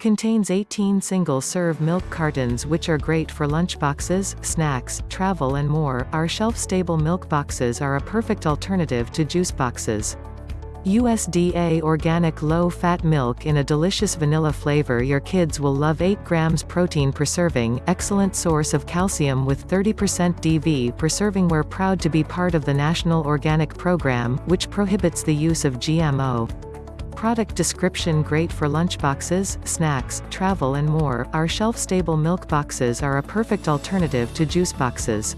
Contains 18 single-serve milk cartons which are great for lunchboxes, snacks, travel and more. Our shelf-stable milk boxes are a perfect alternative to juice boxes. USDA organic low-fat milk in a delicious vanilla flavor your kids will love 8 grams protein per serving, excellent source of calcium with 30% DV per serving we're proud to be part of the National Organic Program, which prohibits the use of GMO. Product description great for lunchboxes, snacks, travel and more, our shelf-stable milk boxes are a perfect alternative to juice boxes.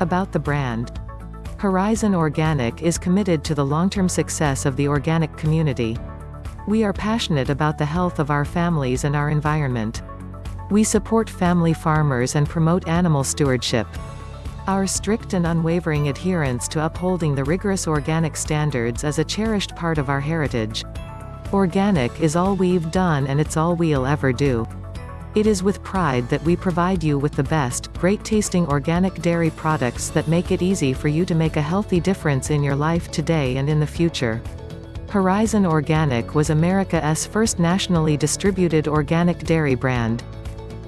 About the brand. Horizon Organic is committed to the long-term success of the organic community. We are passionate about the health of our families and our environment. We support family farmers and promote animal stewardship. Our strict and unwavering adherence to upholding the rigorous organic standards is a cherished part of our heritage. Organic is all we've done and it's all we'll ever do. It is with pride that we provide you with the best, great-tasting organic dairy products that make it easy for you to make a healthy difference in your life today and in the future. Horizon Organic was America's first nationally distributed organic dairy brand.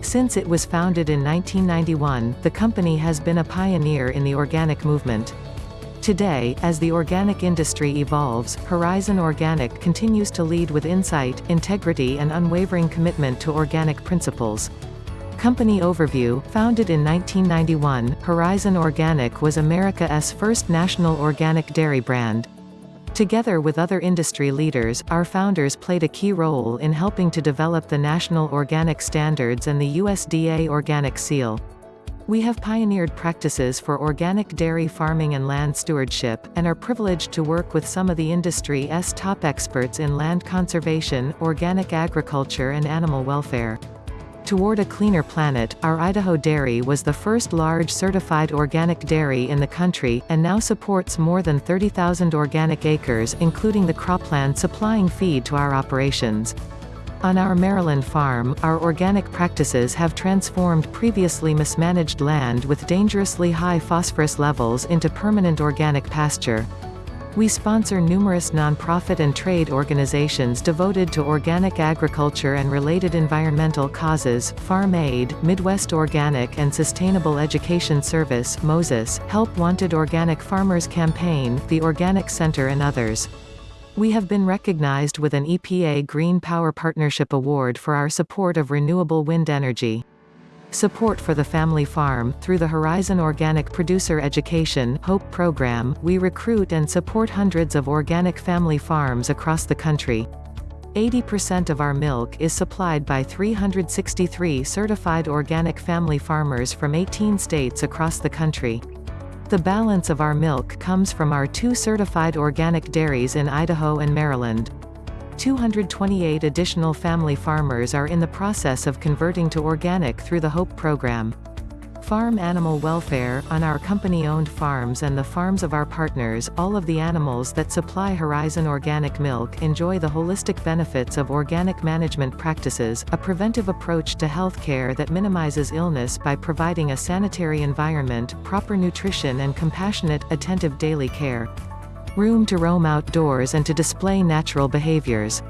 Since it was founded in 1991, the company has been a pioneer in the organic movement. Today, as the organic industry evolves, Horizon Organic continues to lead with insight, integrity and unwavering commitment to organic principles. Company Overview, founded in 1991, Horizon Organic was America's first national organic dairy brand. Together with other industry leaders, our founders played a key role in helping to develop the National Organic Standards and the USDA Organic Seal. We have pioneered practices for organic dairy farming and land stewardship, and are privileged to work with some of the industry's top experts in land conservation, organic agriculture and animal welfare. Toward a cleaner planet, our Idaho dairy was the first large certified organic dairy in the country, and now supports more than 30,000 organic acres including the cropland supplying feed to our operations. On our Maryland farm, our organic practices have transformed previously mismanaged land with dangerously high phosphorus levels into permanent organic pasture. We sponsor numerous nonprofit and trade organizations devoted to organic agriculture and related environmental causes, Farm Aid, Midwest Organic and Sustainable Education Service Moses, Help Wanted Organic Farmers Campaign, the Organic Center and others. We have been recognized with an EPA Green Power Partnership Award for our support of renewable wind energy. Support for the family farm Through the Horizon Organic Producer Education HOPE program, we recruit and support hundreds of organic family farms across the country. 80% of our milk is supplied by 363 certified organic family farmers from 18 states across the country. The balance of our milk comes from our two certified organic dairies in Idaho and Maryland. 228 additional family farmers are in the process of converting to organic through the HOPE program. Farm animal welfare, on our company-owned farms and the farms of our partners, all of the animals that supply Horizon Organic Milk enjoy the holistic benefits of organic management practices, a preventive approach to healthcare that minimizes illness by providing a sanitary environment, proper nutrition and compassionate, attentive daily care. Room to roam outdoors and to display natural behaviors.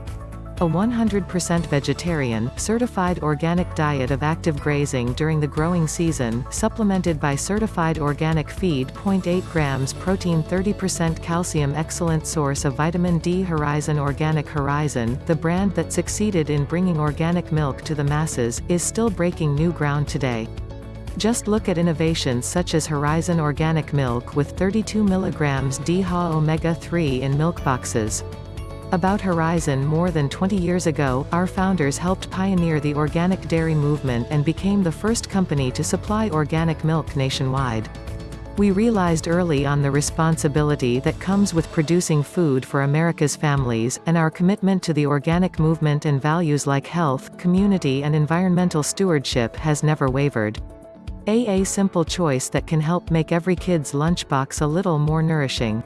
A 100% vegetarian, certified organic diet of active grazing during the growing season, supplemented by certified organic feed 0.8 grams protein 30% calcium excellent source of vitamin D Horizon Organic Horizon, the brand that succeeded in bringing organic milk to the masses, is still breaking new ground today. Just look at innovations such as Horizon Organic Milk with 32 mg DHA omega-3 in milk boxes. About Horizon more than 20 years ago, our founders helped pioneer the organic dairy movement and became the first company to supply organic milk nationwide. We realized early on the responsibility that comes with producing food for America's families, and our commitment to the organic movement and values like health, community and environmental stewardship has never wavered. AA simple choice that can help make every kid's lunchbox a little more nourishing.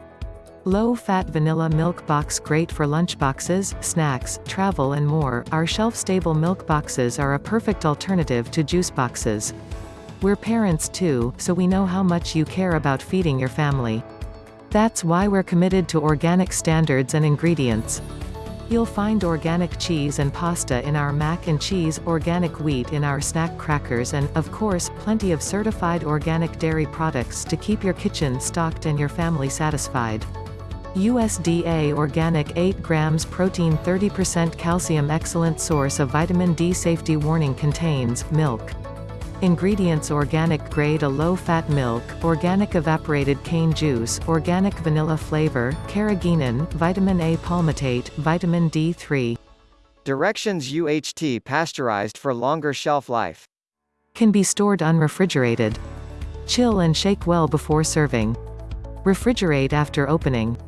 Low-fat vanilla milk box great for lunchboxes, snacks, travel and more, our shelf-stable milk boxes are a perfect alternative to juice boxes. We're parents too, so we know how much you care about feeding your family. That's why we're committed to organic standards and ingredients. You'll find organic cheese and pasta in our mac and cheese, organic wheat in our snack crackers and, of course, plenty of certified organic dairy products to keep your kitchen stocked and your family satisfied. USDA Organic 8 grams protein 30% calcium excellent source of vitamin D safety warning contains, milk. Ingredients Organic grade a low-fat milk, organic evaporated cane juice, organic vanilla flavor, carrageenan, vitamin A palmitate, vitamin D3. Directions UHT pasteurized for longer shelf life. Can be stored unrefrigerated. Chill and shake well before serving. Refrigerate after opening.